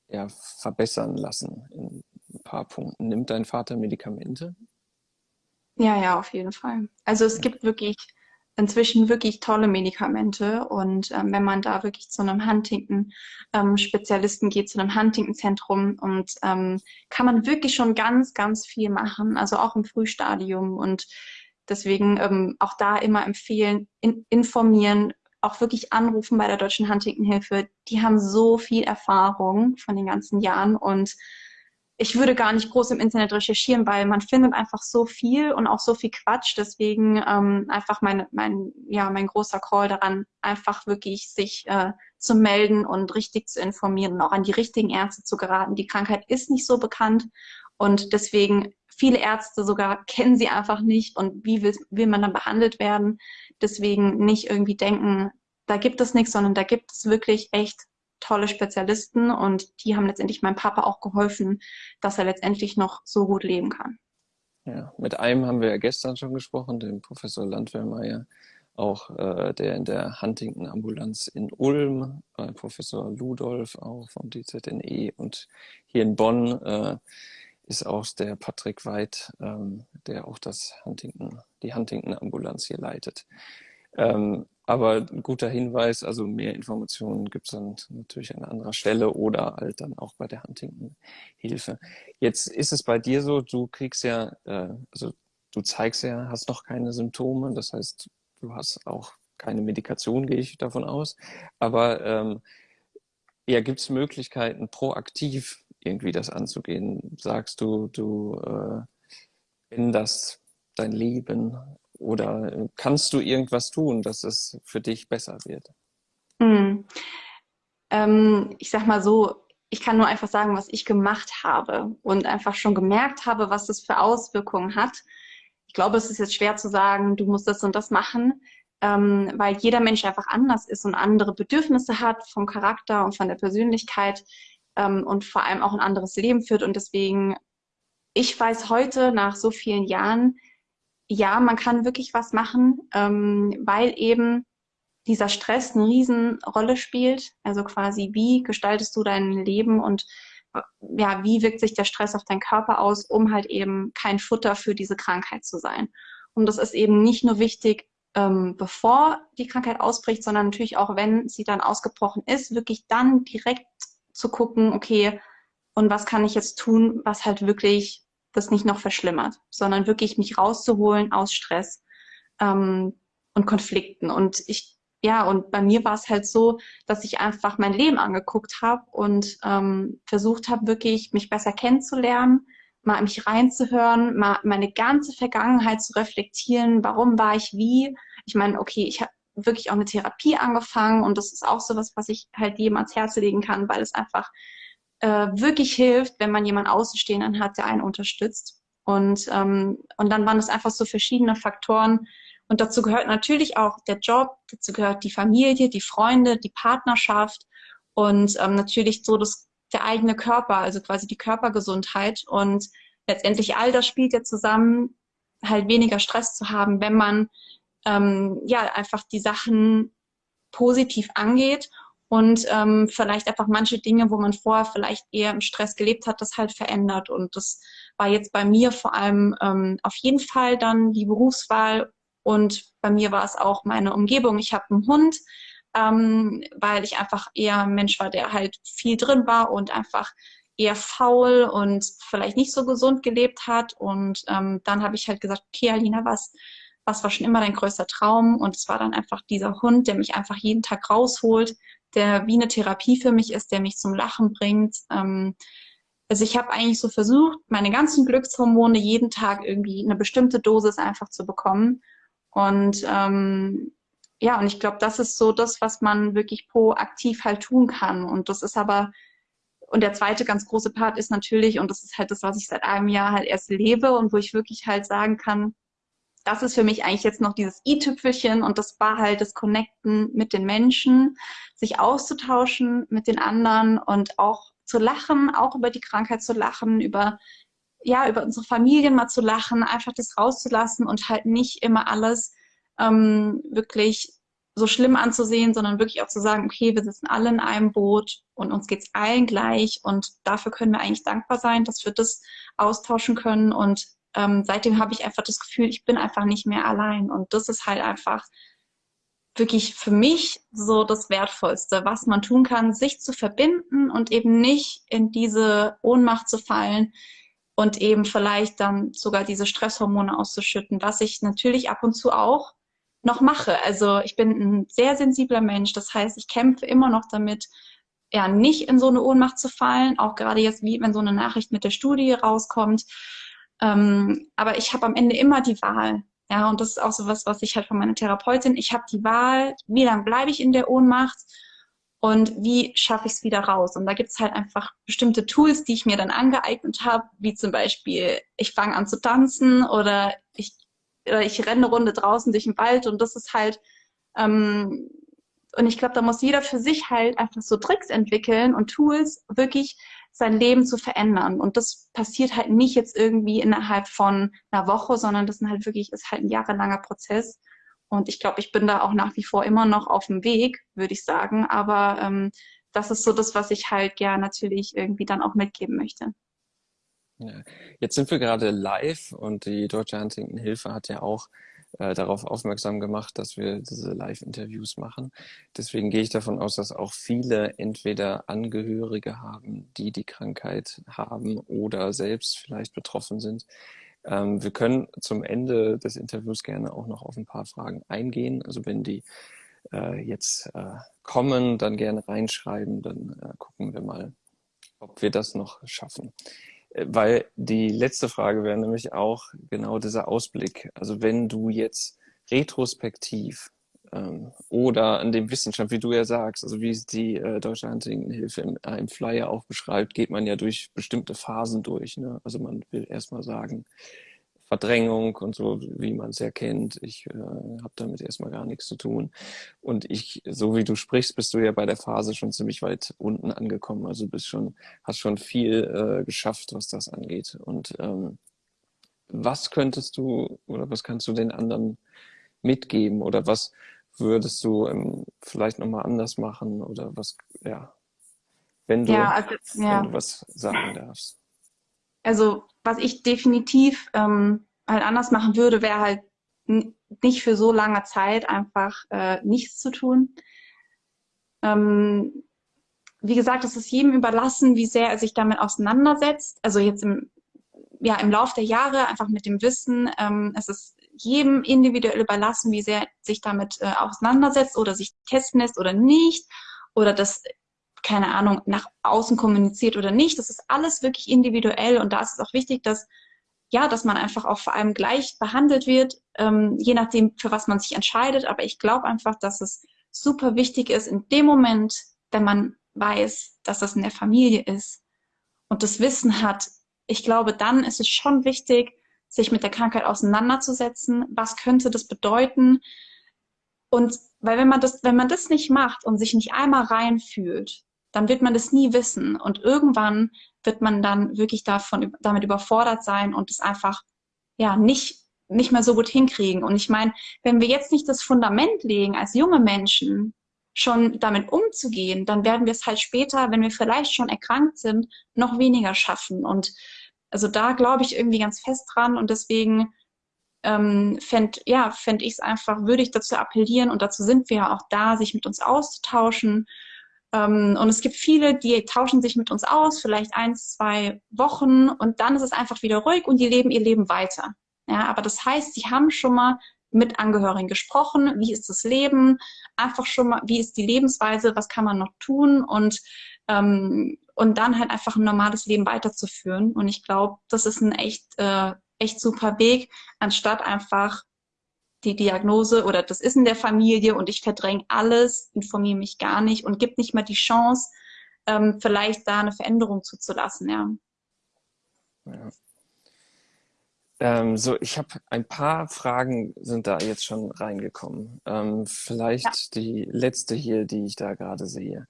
ja, verbessern lassen in paar Punkten. Nimmt dein Vater Medikamente? Ja, ja, auf jeden Fall. Also es gibt wirklich inzwischen wirklich tolle Medikamente. Und ähm, wenn man da wirklich zu einem Huntington-Spezialisten ähm, geht, zu einem Huntington-Zentrum, und ähm, kann man wirklich schon ganz, ganz viel machen, also auch im Frühstadium. Und deswegen ähm, auch da immer empfehlen, in, informieren, auch wirklich anrufen bei der Deutschen Huntington-Hilfe. Die haben so viel Erfahrung von den ganzen Jahren und ich würde gar nicht groß im Internet recherchieren, weil man findet einfach so viel und auch so viel Quatsch. Deswegen ähm, einfach mein, mein, ja, mein großer Call daran, einfach wirklich sich äh, zu melden und richtig zu informieren und auch an die richtigen Ärzte zu geraten. Die Krankheit ist nicht so bekannt und deswegen viele Ärzte sogar kennen sie einfach nicht und wie will, will man dann behandelt werden. Deswegen nicht irgendwie denken, da gibt es nichts, sondern da gibt es wirklich echt tolle Spezialisten und die haben letztendlich meinem Papa auch geholfen, dass er letztendlich noch so gut leben kann. Ja, mit einem haben wir ja gestern schon gesprochen, dem Professor Landwehrmeier, auch äh, der in der Huntington-Ambulanz in Ulm, äh, Professor Ludolf auch vom DZNE und hier in Bonn äh, ist auch der Patrick Weid, ähm, der auch das Huntington, die Huntington-Ambulanz hier leitet. Ähm, aber ein guter Hinweis, also mehr Informationen gibt es dann natürlich an anderer Stelle oder halt dann auch bei der Huntington-Hilfe. Jetzt ist es bei dir so, du kriegst ja, äh, also du zeigst ja, hast noch keine Symptome, das heißt, du hast auch keine Medikation, gehe ich davon aus. Aber ähm, ja, gibt es Möglichkeiten, proaktiv irgendwie das anzugehen? Sagst du, du äh, änderst dein Leben oder kannst du irgendwas tun, dass es für dich besser wird? Hm. Ähm, ich sag mal so, ich kann nur einfach sagen, was ich gemacht habe und einfach schon gemerkt habe, was das für Auswirkungen hat. Ich glaube, es ist jetzt schwer zu sagen, du musst das und das machen, ähm, weil jeder Mensch einfach anders ist und andere Bedürfnisse hat vom Charakter und von der Persönlichkeit ähm, und vor allem auch ein anderes Leben führt. Und deswegen, ich weiß heute nach so vielen Jahren, ja, man kann wirklich was machen, ähm, weil eben dieser Stress eine Riesenrolle spielt. Also quasi, wie gestaltest du dein Leben und äh, ja, wie wirkt sich der Stress auf deinen Körper aus, um halt eben kein Futter für diese Krankheit zu sein. Und das ist eben nicht nur wichtig, ähm, bevor die Krankheit ausbricht, sondern natürlich auch, wenn sie dann ausgebrochen ist, wirklich dann direkt zu gucken, okay, und was kann ich jetzt tun, was halt wirklich das nicht noch verschlimmert, sondern wirklich mich rauszuholen aus Stress ähm, und Konflikten. Und ich, ja, und bei mir war es halt so, dass ich einfach mein Leben angeguckt habe und ähm, versucht habe, wirklich mich besser kennenzulernen, mal mich reinzuhören, mal meine ganze Vergangenheit zu reflektieren, warum war ich wie. Ich meine, okay, ich habe wirklich auch eine Therapie angefangen und das ist auch sowas, was ich halt jedem ans Herz legen kann, weil es einfach äh, wirklich hilft, wenn man jemanden Außenstehenden hat, der einen unterstützt. Und, ähm, und dann waren es einfach so verschiedene Faktoren. Und dazu gehört natürlich auch der Job, dazu gehört die Familie, die Freunde, die Partnerschaft und ähm, natürlich so das, der eigene Körper, also quasi die Körpergesundheit. Und letztendlich all das spielt ja zusammen, halt weniger Stress zu haben, wenn man ähm, ja einfach die Sachen positiv angeht und ähm, vielleicht einfach manche Dinge, wo man vorher vielleicht eher im Stress gelebt hat, das halt verändert. Und das war jetzt bei mir vor allem ähm, auf jeden Fall dann die Berufswahl und bei mir war es auch meine Umgebung. Ich habe einen Hund, ähm, weil ich einfach eher ein Mensch war, der halt viel drin war und einfach eher faul und vielleicht nicht so gesund gelebt hat. Und ähm, dann habe ich halt gesagt, okay, Alina, was, was war schon immer dein größter Traum? Und es war dann einfach dieser Hund, der mich einfach jeden Tag rausholt, der wie eine Therapie für mich ist, der mich zum Lachen bringt. Ähm, also ich habe eigentlich so versucht, meine ganzen Glückshormone jeden Tag irgendwie eine bestimmte Dosis einfach zu bekommen. Und ähm, ja, und ich glaube, das ist so das, was man wirklich proaktiv halt tun kann. Und das ist aber, und der zweite ganz große Part ist natürlich, und das ist halt das, was ich seit einem Jahr halt erst lebe und wo ich wirklich halt sagen kann, das ist für mich eigentlich jetzt noch dieses i-Tüpfelchen und das war halt das Connecten mit den Menschen, sich auszutauschen mit den anderen und auch zu lachen, auch über die Krankheit zu lachen, über ja, über unsere Familien mal zu lachen, einfach das rauszulassen und halt nicht immer alles ähm, wirklich so schlimm anzusehen, sondern wirklich auch zu sagen, okay, wir sitzen alle in einem Boot und uns geht's allen gleich und dafür können wir eigentlich dankbar sein, dass wir das austauschen können und ähm, seitdem habe ich einfach das Gefühl, ich bin einfach nicht mehr allein. Und das ist halt einfach wirklich für mich so das Wertvollste, was man tun kann, sich zu verbinden und eben nicht in diese Ohnmacht zu fallen und eben vielleicht dann sogar diese Stresshormone auszuschütten, was ich natürlich ab und zu auch noch mache. Also ich bin ein sehr sensibler Mensch, das heißt, ich kämpfe immer noch damit, ja, nicht in so eine Ohnmacht zu fallen, auch gerade jetzt, wie wenn so eine Nachricht mit der Studie rauskommt. Ähm, aber ich habe am Ende immer die Wahl. Ja, und das ist auch so was, was ich halt von meiner Therapeutin, ich habe die Wahl, wie lange bleibe ich in der Ohnmacht und wie schaffe ich es wieder raus. Und da gibt es halt einfach bestimmte Tools, die ich mir dann angeeignet habe, wie zum Beispiel, ich fange an zu tanzen oder ich, oder ich renne eine Runde draußen durch den Wald und das ist halt, ähm, und ich glaube, da muss jeder für sich halt einfach so Tricks entwickeln und Tools, wirklich sein Leben zu verändern. Und das passiert halt nicht jetzt irgendwie innerhalb von einer Woche, sondern das ist halt wirklich, ist halt ein jahrelanger Prozess. Und ich glaube, ich bin da auch nach wie vor immer noch auf dem Weg, würde ich sagen. Aber ähm, das ist so das, was ich halt gerne natürlich irgendwie dann auch mitgeben möchte. Ja. Jetzt sind wir gerade live und die Deutsche Huntington Hilfe hat ja auch äh, darauf aufmerksam gemacht, dass wir diese Live-Interviews machen. Deswegen gehe ich davon aus, dass auch viele entweder Angehörige haben, die die Krankheit haben oder selbst vielleicht betroffen sind. Ähm, wir können zum Ende des Interviews gerne auch noch auf ein paar Fragen eingehen. Also wenn die äh, jetzt äh, kommen, dann gerne reinschreiben, dann äh, gucken wir mal, ob wir das noch schaffen. Weil die letzte Frage wäre nämlich auch genau dieser Ausblick. Also wenn du jetzt retrospektiv ähm, oder an dem Wissenschaft, wie du ja sagst, also wie es die äh, Deutsche Huntington-Hilfe im, äh, im Flyer auch beschreibt, geht man ja durch bestimmte Phasen durch. Ne? Also man will erstmal sagen, Verdrängung und so, wie man es ja kennt. Ich äh, habe damit erstmal gar nichts zu tun. Und ich, so wie du sprichst, bist du ja bei der Phase schon ziemlich weit unten angekommen. Also bist schon, hast schon viel äh, geschafft, was das angeht. Und ähm, was könntest du oder was kannst du den anderen mitgeben oder was würdest du ähm, vielleicht nochmal anders machen oder was, ja, wenn du, ja, also, ja. wenn du was sagen darfst. Also was ich definitiv ähm, halt anders machen würde, wäre halt nicht für so lange Zeit einfach äh, nichts zu tun. Ähm, wie gesagt, es ist jedem überlassen, wie sehr er sich damit auseinandersetzt. Also jetzt im, ja, im Lauf der Jahre einfach mit dem Wissen, ähm, es ist jedem individuell überlassen, wie sehr sich damit äh, auseinandersetzt oder sich testen lässt oder nicht. Oder das keine Ahnung, nach außen kommuniziert oder nicht. Das ist alles wirklich individuell und da ist es auch wichtig, dass ja, dass man einfach auch vor allem gleich behandelt wird, ähm, je nachdem, für was man sich entscheidet. Aber ich glaube einfach, dass es super wichtig ist, in dem Moment, wenn man weiß, dass das in der Familie ist und das Wissen hat, ich glaube, dann ist es schon wichtig, sich mit der Krankheit auseinanderzusetzen. Was könnte das bedeuten? Und weil wenn man das, wenn man das nicht macht und sich nicht einmal reinfühlt, dann wird man das nie wissen. Und irgendwann wird man dann wirklich davon, damit überfordert sein und es einfach, ja, nicht, nicht mehr so gut hinkriegen. Und ich meine, wenn wir jetzt nicht das Fundament legen, als junge Menschen schon damit umzugehen, dann werden wir es halt später, wenn wir vielleicht schon erkrankt sind, noch weniger schaffen. Und also da glaube ich irgendwie ganz fest dran und deswegen ähm, fände ja, fänd ich es einfach, würde ich dazu appellieren und dazu sind wir ja auch da, sich mit uns auszutauschen und es gibt viele, die tauschen sich mit uns aus, vielleicht eins, zwei Wochen und dann ist es einfach wieder ruhig und die leben ihr Leben weiter. Ja, aber das heißt, sie haben schon mal mit Angehörigen gesprochen, wie ist das Leben, einfach schon mal, wie ist die Lebensweise, was kann man noch tun und ähm, und dann halt einfach ein normales Leben weiterzuführen. Und ich glaube, das ist ein echt, äh, echt super Weg, anstatt einfach die Diagnose oder das ist in der Familie und ich verdränge alles, informiere mich gar nicht und gibt nicht mal die Chance, ähm, vielleicht da eine Veränderung zuzulassen, ja. ja. Ähm, so, ich habe ein paar Fragen sind da jetzt schon reingekommen. Ähm, vielleicht ja. die letzte hier, die ich da gerade sehe.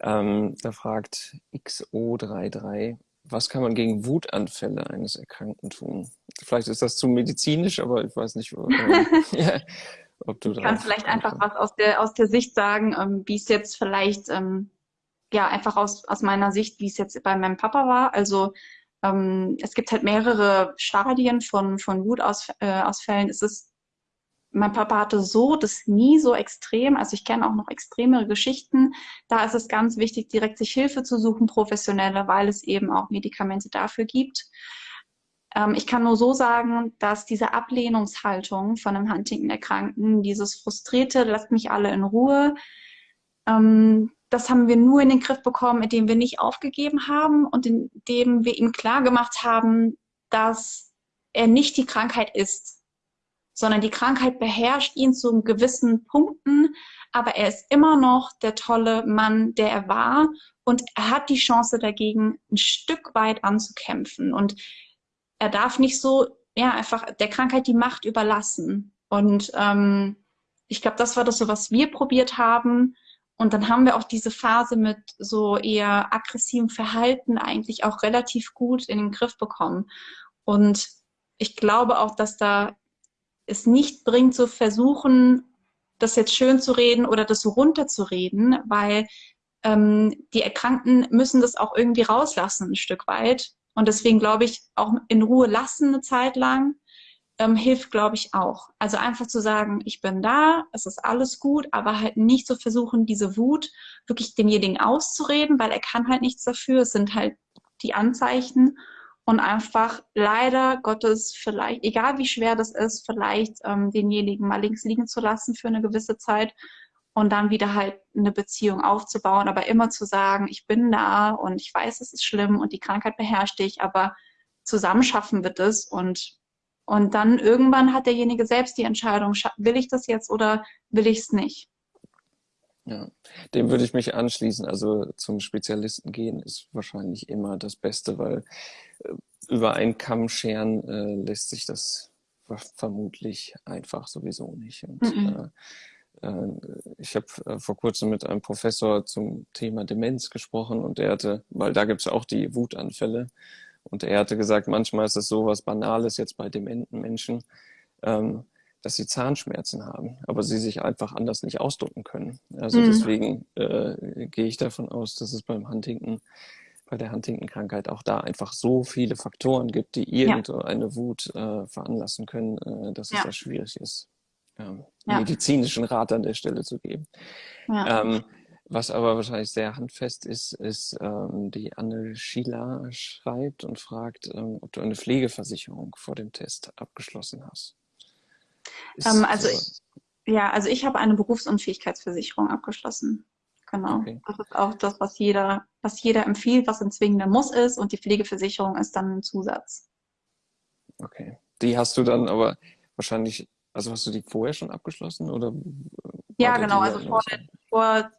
Ähm, da fragt XO33, was kann man gegen Wutanfälle eines Erkrankten tun? Vielleicht ist das zu medizinisch, aber ich weiß nicht, äh, ob du Ich kann vielleicht einfach was aus der, aus der Sicht sagen, ähm, wie es jetzt vielleicht, ähm, ja, einfach aus, aus meiner Sicht, wie es jetzt bei meinem Papa war. Also ähm, es gibt halt mehrere Stadien von, von Wutausfällen. Äh, es ist, mein Papa hatte so das nie so extrem. Also ich kenne auch noch extremere Geschichten. Da ist es ganz wichtig, direkt sich Hilfe zu suchen, professionelle, weil es eben auch Medikamente dafür gibt. Ähm, ich kann nur so sagen, dass diese Ablehnungshaltung von einem Huntington-Erkrankten, dieses frustrierte, lasst mich alle in Ruhe, ähm, das haben wir nur in den Griff bekommen, indem wir nicht aufgegeben haben und indem wir ihm klar gemacht haben, dass er nicht die Krankheit ist, sondern die Krankheit beherrscht ihn zu gewissen Punkten, aber er ist immer noch der tolle Mann, der er war und er hat die Chance dagegen, ein Stück weit anzukämpfen und er darf nicht so, ja, einfach der Krankheit die Macht überlassen. Und ähm, ich glaube, das war das so, was wir probiert haben. Und dann haben wir auch diese Phase mit so eher aggressivem Verhalten eigentlich auch relativ gut in den Griff bekommen. Und ich glaube auch, dass da es nicht bringt, zu versuchen, das jetzt schön zu reden oder das so runterzureden, weil ähm, die Erkrankten müssen das auch irgendwie rauslassen, ein Stück weit. Und deswegen glaube ich, auch in Ruhe lassen eine Zeit lang ähm, hilft, glaube ich, auch. Also einfach zu sagen, ich bin da, es ist alles gut, aber halt nicht zu versuchen, diese Wut wirklich demjenigen auszureden, weil er kann halt nichts dafür. Es sind halt die Anzeichen und einfach leider Gottes vielleicht, egal wie schwer das ist, vielleicht ähm, denjenigen mal links liegen zu lassen für eine gewisse Zeit und dann wieder halt eine Beziehung aufzubauen, aber immer zu sagen, ich bin da und ich weiß, es ist schlimm und die Krankheit beherrscht dich, aber zusammen schaffen wir das und und dann irgendwann hat derjenige selbst die Entscheidung, will ich das jetzt oder will ich es nicht? Ja, dem würde ich mich anschließen. Also zum Spezialisten gehen ist wahrscheinlich immer das Beste, weil äh, über einen Kamm scheren äh, lässt sich das vermutlich einfach sowieso nicht. Und mhm. äh, äh, ich habe äh, vor kurzem mit einem Professor zum Thema Demenz gesprochen und er hatte, weil da gibt es auch die Wutanfälle, und er hatte gesagt, manchmal ist es so was Banales jetzt bei dementen Menschen, ähm, dass sie Zahnschmerzen haben, aber sie sich einfach anders nicht ausdrücken können. Also mhm. deswegen äh, gehe ich davon aus, dass es beim Huntington, bei der Huntington-Krankheit auch da einfach so viele Faktoren gibt, die irgendeine ja. Wut äh, veranlassen können, äh, dass es ja. sehr schwierig ist ähm, ja. medizinischen Rat an der Stelle zu geben. Ähm, was aber wahrscheinlich sehr handfest ist, ist, ähm, die Anne Schieler schreibt und fragt, ähm, ob du eine Pflegeversicherung vor dem Test abgeschlossen hast. Ähm, also ich, ja, also ich habe eine Berufsunfähigkeitsversicherung abgeschlossen. Genau. Okay. Das ist auch das, was jeder, was jeder empfiehlt, was ein zwingender Muss ist und die Pflegeversicherung ist dann ein Zusatz. Okay. Die hast du dann aber wahrscheinlich also hast du die vorher schon abgeschlossen oder? Ja, genau, also vor, vor,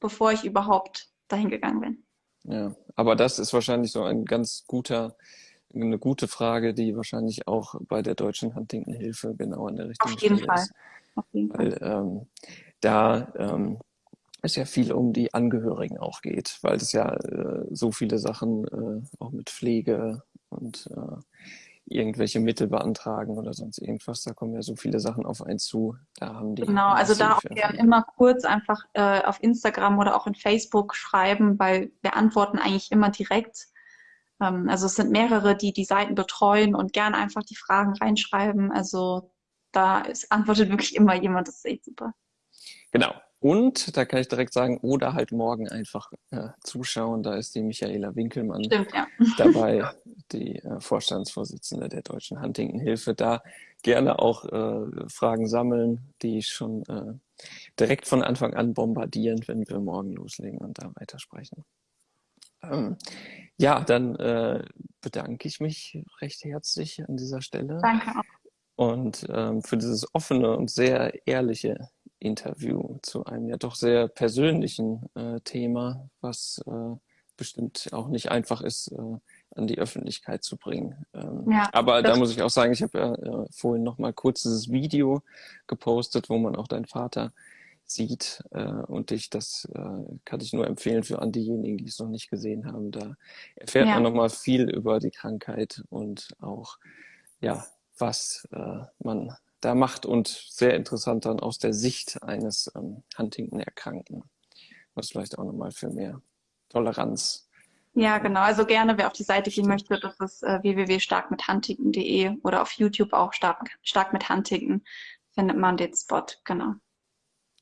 bevor ich überhaupt dahin gegangen bin. Ja, aber das ist wahrscheinlich so ein ganz guter, eine gute Frage, die wahrscheinlich auch bei der deutschen Huntington-Hilfe genau an der richtigen Auf jeden Stelle Fall. ist. Auf jeden Fall. Weil ähm, da ähm, es ja viel um die Angehörigen auch geht, weil es ja äh, so viele Sachen äh, auch mit Pflege und äh, irgendwelche Mittel beantragen oder sonst irgendwas. Da kommen ja so viele Sachen auf einen zu. Da haben die genau, also da auch gerne immer kurz einfach äh, auf Instagram oder auch in Facebook schreiben, weil wir antworten eigentlich immer direkt. Ähm, also es sind mehrere, die die Seiten betreuen und gerne einfach die Fragen reinschreiben. Also da ist, antwortet wirklich immer jemand. Das ist echt super. Genau. Und da kann ich direkt sagen, oder halt morgen einfach äh, zuschauen. Da ist die Michaela Winkelmann Stimmt, ja. dabei, die äh, Vorstandsvorsitzende der Deutschen Huntington-Hilfe. Da gerne auch äh, Fragen sammeln, die schon äh, direkt von Anfang an bombardieren, wenn wir morgen loslegen und da weitersprechen. Ähm, ja, dann äh, bedanke ich mich recht herzlich an dieser Stelle. Danke auch. Und ähm, für dieses offene und sehr ehrliche Interview zu einem ja doch sehr persönlichen äh, Thema, was äh, bestimmt auch nicht einfach ist, äh, an die Öffentlichkeit zu bringen. Ähm, ja, aber da muss ich auch sagen, ich habe ja äh, vorhin noch mal kurz dieses Video gepostet, wo man auch deinen Vater sieht äh, und dich, das äh, kann ich nur empfehlen für an diejenigen, die es noch nicht gesehen haben. Da erfährt ja. man noch mal viel über die Krankheit und auch ja, was äh, man da macht und sehr interessant dann aus der Sicht eines ähm, Huntington-Erkrankten. Was vielleicht auch nochmal für mehr Toleranz Ja, genau. Also gerne, wer auf die Seite gehen möchte, das ist äh, www.starkmithuntington.de oder auf YouTube auch stark, stark mit Huntington findet man den Spot, genau.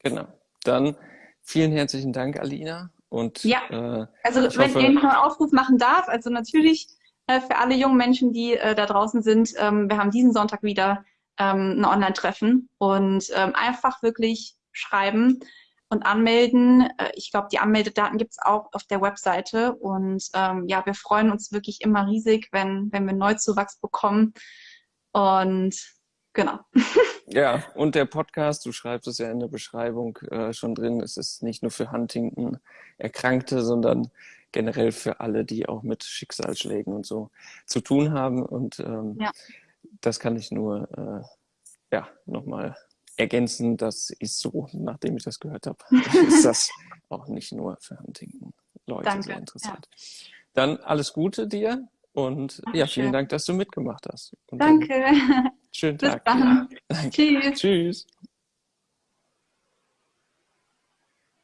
Genau. Dann vielen herzlichen Dank, Alina. Und, ja, äh, also wenn hoffe, ich noch einen Aufruf machen darf, also natürlich äh, für alle jungen Menschen, die äh, da draußen sind, ähm, wir haben diesen Sonntag wieder ähm, ein Online-Treffen und ähm, einfach wirklich schreiben und anmelden. Äh, ich glaube, die Anmeldedaten gibt es auch auf der Webseite und ähm, ja, wir freuen uns wirklich immer riesig, wenn, wenn wir Neuzuwachs bekommen und genau. Ja, und der Podcast, du schreibst es ja in der Beschreibung äh, schon drin, es ist nicht nur für Huntington Erkrankte, sondern generell für alle, die auch mit Schicksalsschlägen und so zu tun haben. Und ähm, ja. das kann ich nur äh, ja, nochmal ergänzen. Das ist so, nachdem ich das gehört habe, ist das auch nicht nur für Huntington-Leute sehr interessant. Ja. Dann alles Gute dir und Dankeschön. ja, vielen Dank, dass du mitgemacht hast. Und Danke. Schönen Bis Tag. Dann. Ja. Tschüss. Tschüss.